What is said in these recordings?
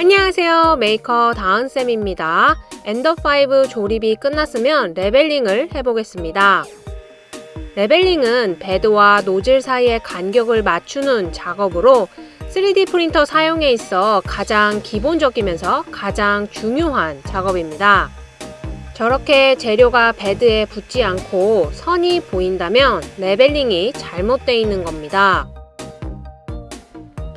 안녕하세요. 메이커 다은쌤입니다. Ender 5 조립이 끝났으면 leveling을 해보겠습니다. leveling은 bed와 노즐 사이의 간격을 맞추는 작업으로 3D 프린터 사용에 있어 가장 기본적이면서 가장 중요한 작업입니다. 저렇게 재료가 bed에 붙지 않고 선이 보인다면 leveling이 잘못되어 있는 겁니다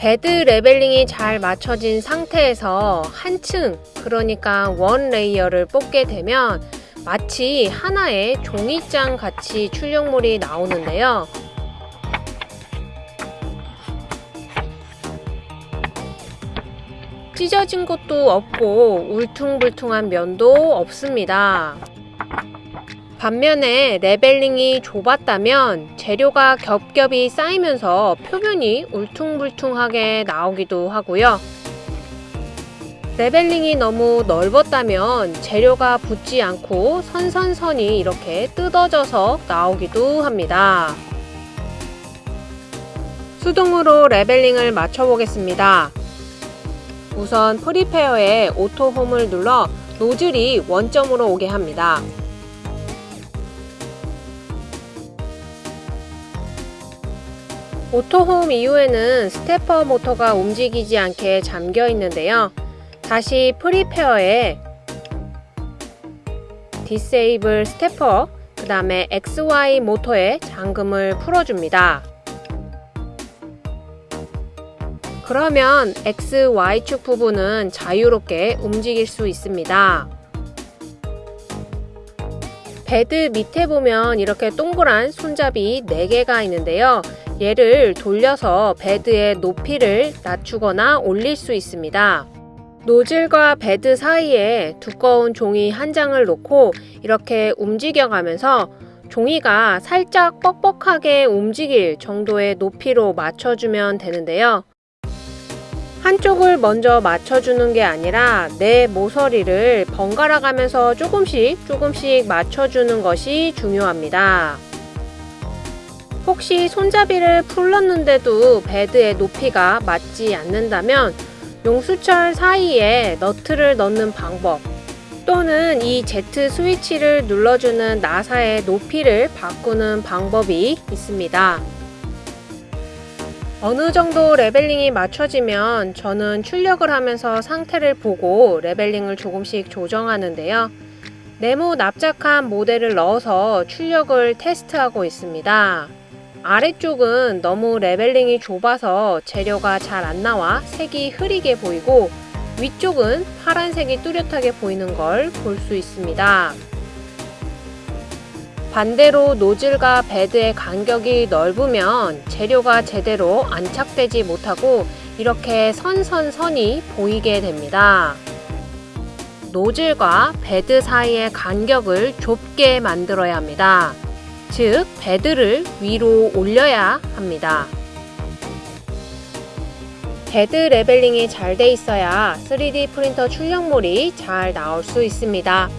bed leveling이 잘 맞춰진 상태에서 한층 그러니까 one layer를 뽑게 되면 마치 하나의 종이장 같이 출력물이 나오는데요. 찢어진 것도 없고 울퉁불퉁한 면도 없습니다. 반면에 leveling이 좁았다면 재료가 겹겹이 쌓이면서 표면이 울퉁불퉁하게 나오기도 하고요. leveling이 너무 넓었다면 재료가 붙지 않고 선선선이 이렇게 뜯어져서 나오기도 합니다. 수동으로 leveling을 맞춰 보겠습니다. 우선 Prepare에 Auto Home을 눌러 노즐이 원점으로 오게 합니다. Auto Home 이후에는 stepper 모터가 움직이지 않게 잠겨 있는데요. 다시 Prepare에 Disable Stepper 그 다음에 XY 모터에 잠금을 풀어줍니다. 그러면 XY축 부분은 자유롭게 움직일 수 있습니다. bed 밑에 보면 이렇게 동그란 손잡이 4개가 있는데요. 얘를 돌려서 bed의 높이를 낮추거나 올릴 수 있습니다. 노즐과 베드 사이에 두꺼운 종이 한 장을 놓고 이렇게 움직여가면서 종이가 살짝 뻑뻑하게 움직일 정도의 높이로 맞춰주면 되는데요. 한쪽을 먼저 맞춰주는 게 아니라 네 모서리를 번갈아 가면서 조금씩 조금씩 맞춰주는 것이 중요합니다. 혹시 손잡이를 풀렀는데도 베드의 높이가 맞지 않는다면 용수철 사이에 너트를 넣는 방법 또는 이 Z 스위치를 눌러주는 나사의 높이를 바꾸는 방법이 있습니다. 어느 정도 leveling이 맞춰지면 저는 출력을 하면서 상태를 보고 leveling을 조금씩 조정하는데요. 네모 납작한 모델을 넣어서 출력을 테스트하고 있습니다. 아래쪽은 너무 leveling이 좁아서 재료가 잘 안 나와 색이 흐리게 보이고 위쪽은 파란색이 뚜렷하게 보이는 걸 볼 수 있습니다. 반대로 노즐과 베드의 간격이 넓으면 재료가 제대로 안착되지 못하고 이렇게 선선선이 보이게 됩니다. 노즐과 베드 사이의 간격을 좁게 만들어야 합니다. 즉 베드를 위로 올려야 합니다. 베드 레벨링이 잘 돼 있어야 3D 프린터 출력물이 잘 나올 수 있습니다.